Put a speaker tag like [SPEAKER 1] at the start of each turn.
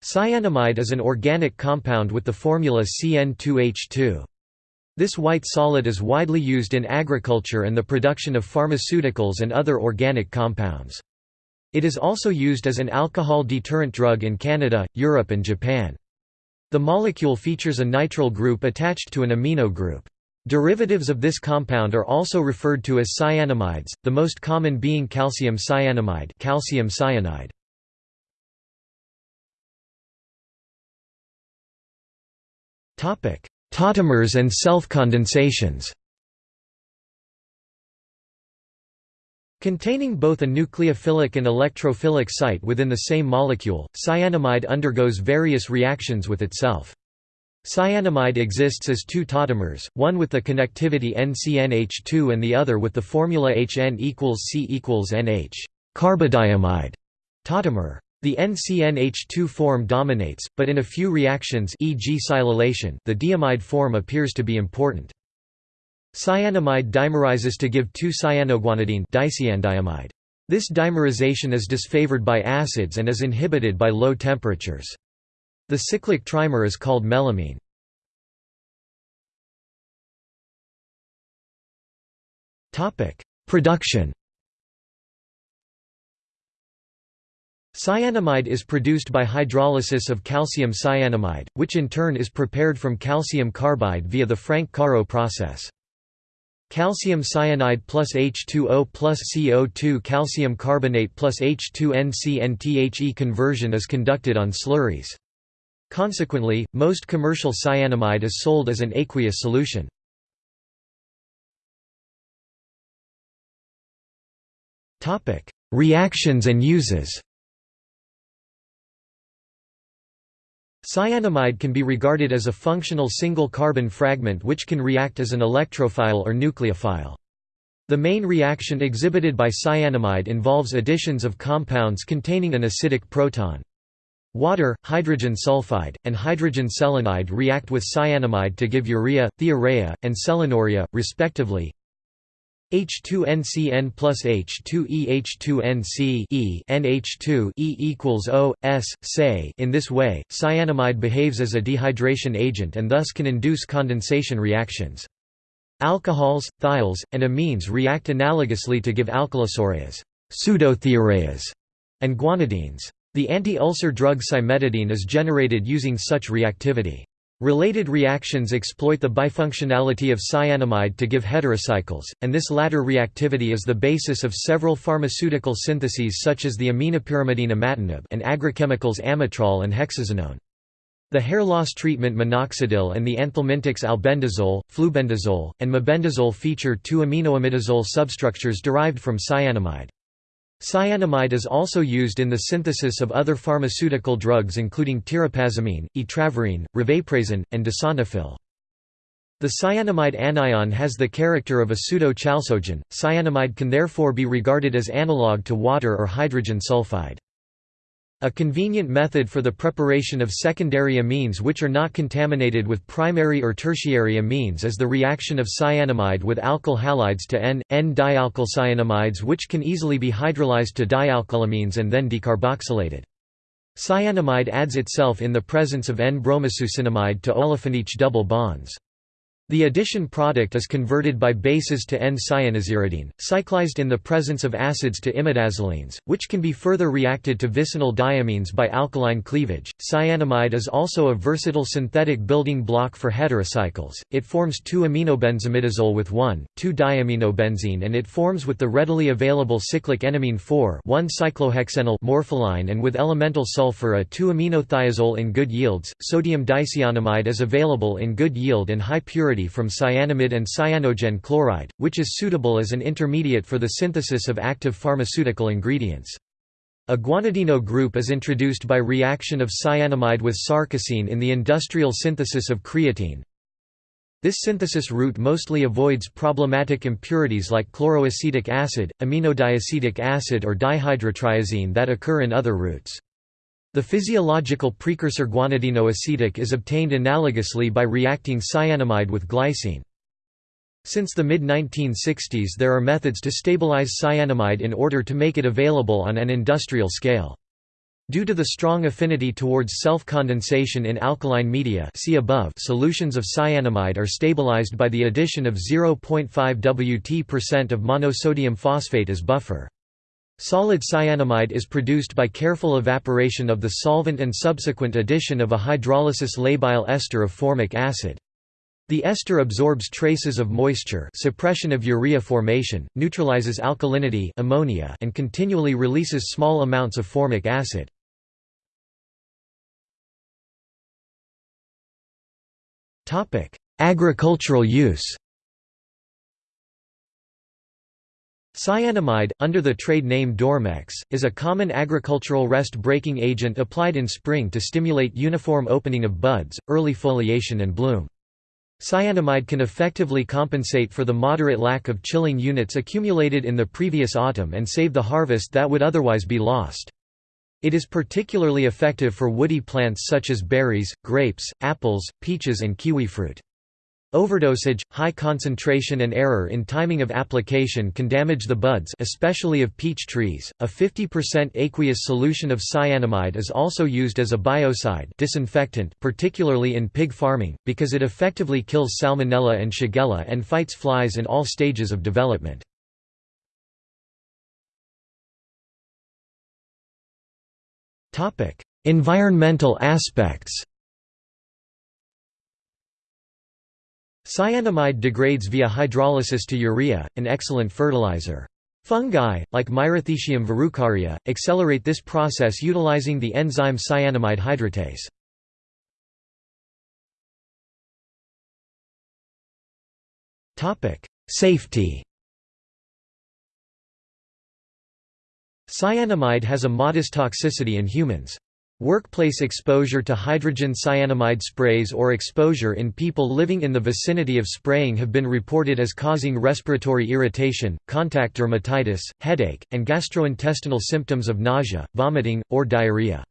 [SPEAKER 1] Cyanamide is an organic compound with the formula CN2H2. This white solid is widely used in agriculture and the production of pharmaceuticals and other organic compounds. It is also used as an alcohol deterrent drug in Canada, Europe and Japan. The molecule features a nitrile group attached to an amino group. Derivatives of this compound are also referred to as cyanamides, the most common being calcium cyanamide calcium cyanide. Tautomers and self-condensations Containing both a nucleophilic and electrophilic site within the same molecule, cyanamide undergoes various reactions with itself. Cyanamide exists as two tautomers, one with the connectivity NCNH2 and the other with the formula HN equals C equals NH carbodiimide tautomer. The NCNH2 form dominates, but in a few reactions e.g. silylation the diimide form appears to be important. Cyanamide dimerizes to give 2-cyanoguanidine dicyandiamide. This dimerization is disfavored by acids and is inhibited by low temperatures. The cyclic trimer is called melamine. Production Cyanamide is produced by hydrolysis of calcium cyanamide, which in turn is prepared from calcium carbide via the Frank-Caro process. Calcium cyanide plus H2O plus CO2 calcium carbonate plus H2NCNTHE conversion is conducted on slurries. Consequently, most commercial cyanamide is sold as an aqueous solution. Reactions and uses Cyanamide can be regarded as a functional single carbon fragment which can react as an electrophile or nucleophile. The main reaction exhibited by cyanamide involves additions of compounds containing an acidic proton. Water, hydrogen sulfide, and hydrogen selenide react with cyanamide to give urea, thiourea, and selenourea, respectively, H2NCN plus H2E H2NC E NH2 E equals O S in this way cyanamide behaves as a dehydration agent and thus can induce condensation reactions. Alcohols thiols and amines react analogously to give alkylisoureas pseudothioureas and guanidines. The anti-ulcer drug cimetidine is generated using such reactivity Related reactions exploit the bifunctionality of cyanamide to give heterocycles, and this latter reactivity is the basis of several pharmaceutical syntheses such as the aminopyrimidine imatinib and agrochemicals amitrole and hexazinone. The hair loss treatment minoxidil and the anthelmintics albendazole, flubendazole, and mebendazole feature two aminoimidazole substructures derived from cyanamide. Cyanamide is also used in the synthesis of other pharmaceutical drugs including tirapazamine, etravirine, revaprazan, and dasantafil. The cyanamide anion has the character of a pseudo-chalcogen, cyanamide can therefore be regarded as analog to water or hydrogen sulfide. A convenient method for the preparation of secondary amines which are not contaminated with primary or tertiary amines is the reaction of cyanamide with alkyl halides to N, N-dialkylcyanamides which can easily be hydrolyzed to dialkylamines and then decarboxylated. Cyanamide adds itself in the presence of N-bromosuccinimide to olefin double bonds. The addition product is converted by bases to N-cyanoaziridine, cyclized in the presence of acids to imidazolines, which can be further reacted to vicinal diamines by alkaline cleavage. Cyanamide is also a versatile synthetic building block for heterocycles. It forms 2-aminobenzimidazole with 1,2-diaminobenzene and it forms with the readily available cyclic enamine 4,1-cyclohexenyl morpholine and with elemental sulfur a 2-aminothiazole in good yields. Sodium dicyanamide is available in good yield and high purity from cyanamide and cyanogen chloride, which is suitable as an intermediate for the synthesis of active pharmaceutical ingredients. A guanidino group is introduced by reaction of cyanamide with sarcosine in the industrial synthesis of creatine. This synthesis route mostly avoids problematic impurities like chloroacetic acid, iminodiacetic acid or dihydrotriazine that occur in other routes. The physiological precursor guanidinoacetic is obtained analogously by reacting cyanamide with glycine. Since the mid-1960s there are methods to stabilize cyanamide in order to make it available on an industrial scale. Due to the strong affinity towards self-condensation in alkaline media see above, solutions of cyanamide are stabilized by the addition of 0.5 Wt% of monosodium phosphate as buffer. Solid cyanamide is produced by careful evaporation of the solvent and subsequent addition of a hydrolysis labile ester of formic acid. The ester absorbs traces of moisture suppression of urea formation, neutralizes alkalinity ammonia and continually releases small amounts of formic acid. Agricultural use Cyanamide, under the trade name Dormex, is a common agricultural rest-breaking agent applied in spring to stimulate uniform opening of buds, early foliation and bloom. Cyanamide can effectively compensate for the moderate lack of chilling units accumulated in the previous autumn and save the harvest that would otherwise be lost. It is particularly effective for woody plants such as berries, grapes, apples, peaches and kiwifruit. Overdosage, high concentration and error in timing of application can damage the buds especially of peach trees. A 50% aqueous solution of cyanamide is also used as a biocide disinfectant particularly in pig farming, because it effectively kills salmonella and shigella and fights flies in all stages of development. Environmental aspects Cyanamide degrades via hydrolysis to urea, an excellent fertilizer. Fungi, like Myrothecium verrucaria, accelerate this process utilizing the enzyme cyanamide hydratase. Safety Cyanamide has a modest toxicity in humans. Workplace exposure to hydrogen cyanamide sprays or exposure in people living in the vicinity of spraying have been reported as causing respiratory irritation, contact dermatitis, headache, and gastrointestinal symptoms of nausea, vomiting, or diarrhea.